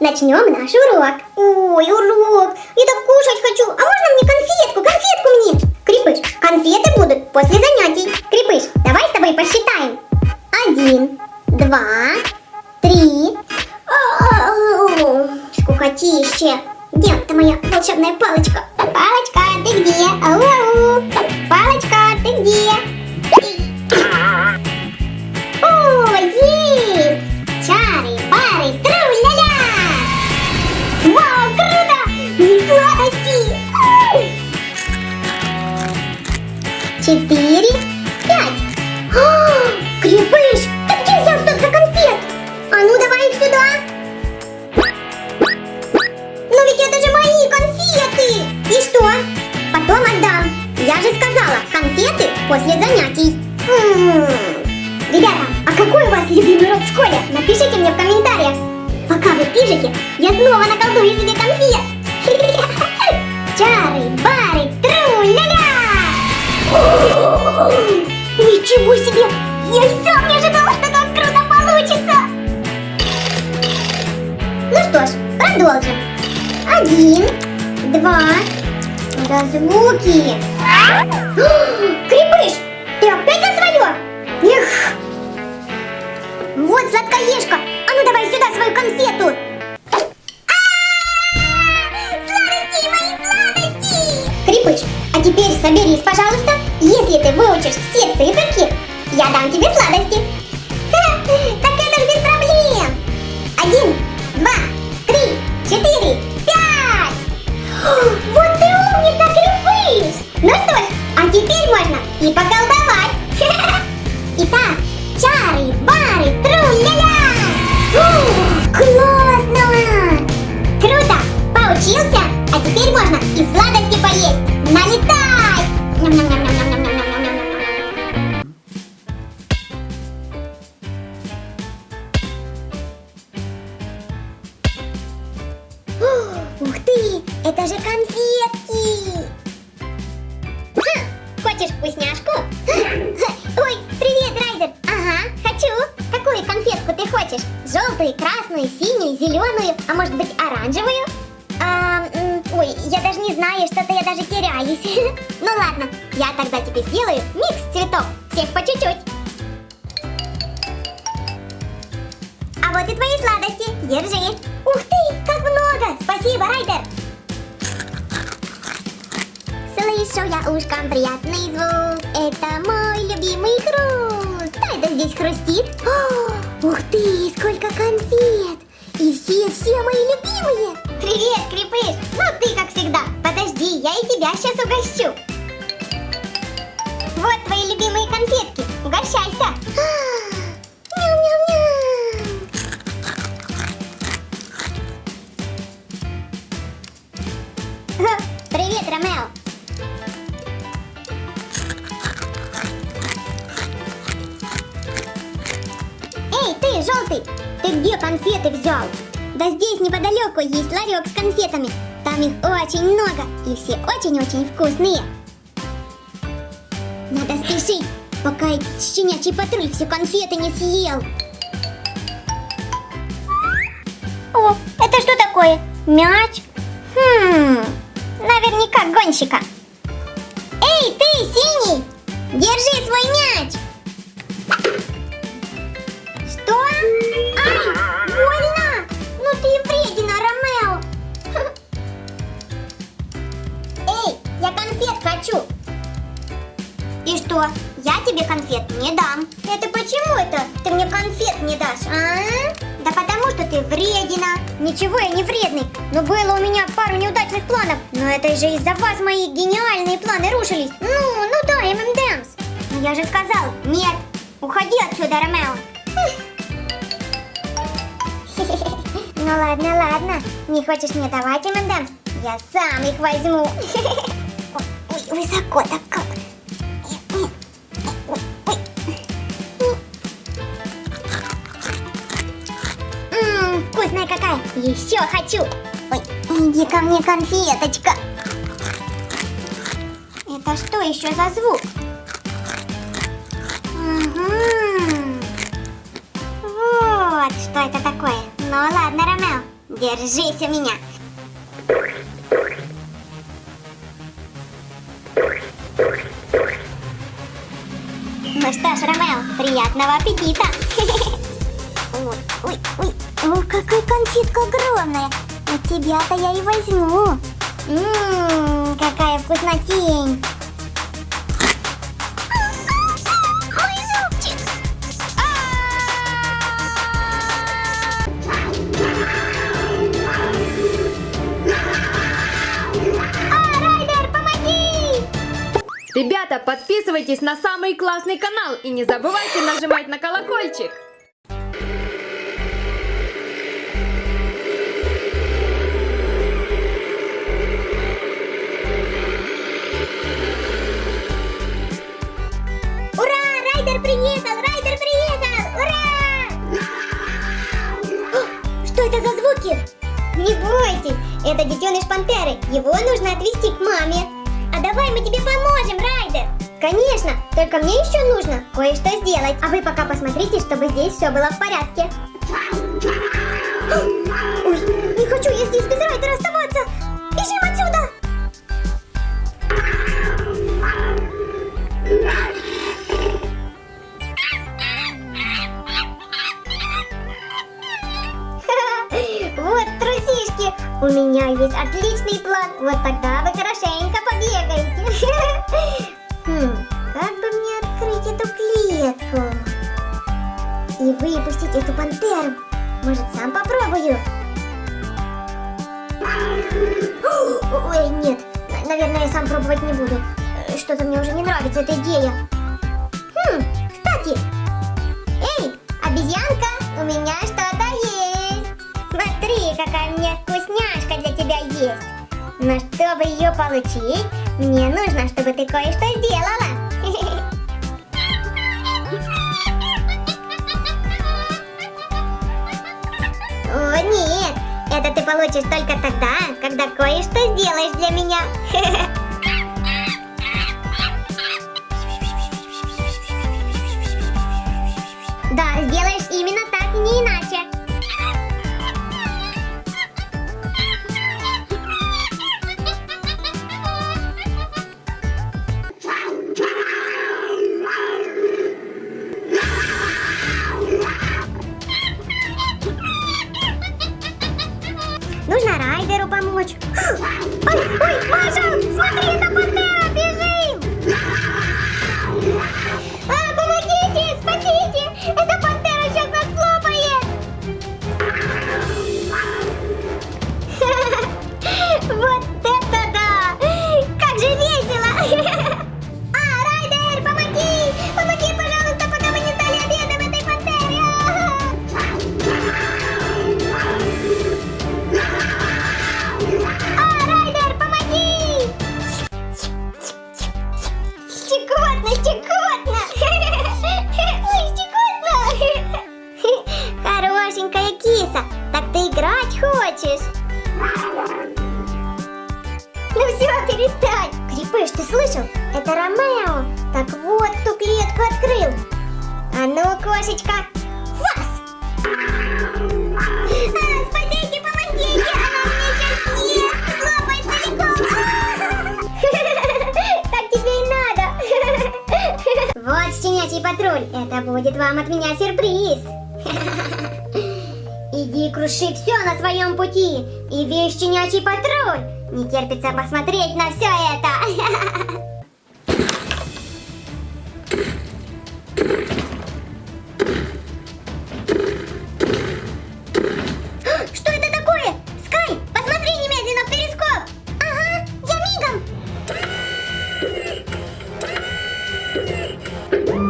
начнем наш урок. Ой, урок, я так кушать хочу. А можно мне конфетку, конфетку мне? Крепыш, конфеты будут после занятий. Крепыш, давай с тобой посчитаем. Один, два, три. Скукотище. Где ты моя волшебная? Палочка, Я и сам не ожидала, что так круто получится! Ну что ж, продолжим. Один, два, да звуки. Крепыш, ты опять за свое? Эх! Вот сладкоежка, а ну давай сюда свою конфету. Сладости! Крепыш, а теперь соберись, Вот ты умница, Крепыш! Ну что ж, а теперь можно и поколдовать. Итак, чары, бары, тру-ля-ля! Синюю, зеленую, а может быть оранжевую? А, ой, я даже не знаю, что-то я даже теряюсь. Ну ладно, я тогда тебе сделаю микс цветов, всех по чуть-чуть. А вот и твои сладости, держи. Ух ты, как много! Спасибо, Райдер! Слышу я ушком приятный звук Это мой любимый хруст Что это здесь хрустит? О, ух ты, сколько конфет! И все-все мои любимые! Привет, Крепыш! Ну ты как всегда. Подожди, я и тебя сейчас угощу. Вот твои любимые конфетки. Угощайся. Ням-ням-ням взял? Да здесь неподалеку есть ларек с конфетами. Там их очень много и все очень-очень вкусные. Надо спешить, пока этот щенячий патруль все конфеты не съел. О, это что такое? Мяч? Хм, наверняка гонщика. Эй, ты, синий, держи свой мяч. Что, я тебе конфет не дам? Это почему это ты мне конфет не дашь, а? Да потому что ты вредина! Ничего, я не вредный, но было у меня пару неудачных планов. Но это же из-за вас мои гениальные планы рушились. Ну, ну да, ММДМС. Но я же сказал, нет, уходи отсюда, Ромео. Ну ладно, ладно. Не хочешь мне давать ММДМС? Я сам их возьму. Ой, высоко так Еще хочу. Ой, иди ко мне, конфеточка. Это что еще за звук? Мгм. Вот что это такое. Ну ладно, Ромео, Держись у меня. Ну что ж, Ромео, приятного аппетита! Ой, ой, ой, Ох, какая конфетка огромная! От тебя-то я и возьму. Ммм, какая вкуснотень! А! Ребята, подписывайтесь на самый классный канал и не забывайте нажимать на колокольчик. Нужно отвезти к маме. А давай мы тебе поможем, Райдер. Конечно, только мне еще нужно кое-что сделать. А вы пока посмотрите, чтобы здесь все было в порядке. Ой, не хочу я здесь без Райдера оставаться. Бежим отсюда! У меня есть отличный план. Вот тогда вы хорошенько побегаете. Хм, как бы мне открыть эту клетку? И выпустить эту пантеру. Может, сам попробую? Ой, нет. Наверное, я сам пробовать не буду. Что-то мне уже не нравится эта идея. Хм, кстати. Эй, обезьянка, у меня что-то есть. Но чтобы ее получить, мне нужно, чтобы ты кое-что сделала. О, нет, это ты получишь только тогда, когда кое-что сделаешь для меня. Да, сделаешь именно так, не иначе. Кошечка, вас! А, спасите, помогите! Она меня сейчас съест! Слопает целиком! А! Так тебе и надо! Вот щенячий патруль! Это будет вам от меня сюрприз! Иди круши все на своем пути! И весь щенячий патруль! Не терпится посмотреть на все это! О,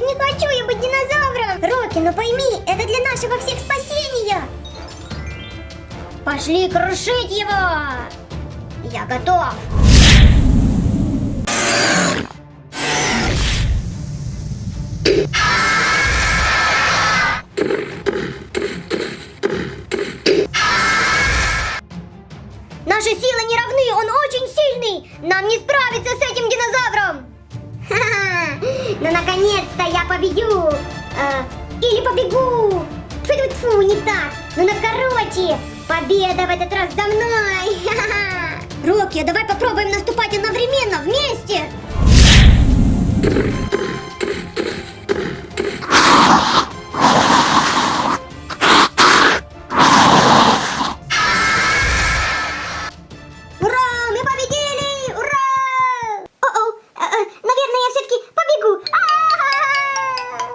не хочу я быть динозавром! Рокки, ну пойми, это для нашего всех спасения! Пошли крушить его! Я готов! давай попробуем наступать одновременно, вместе!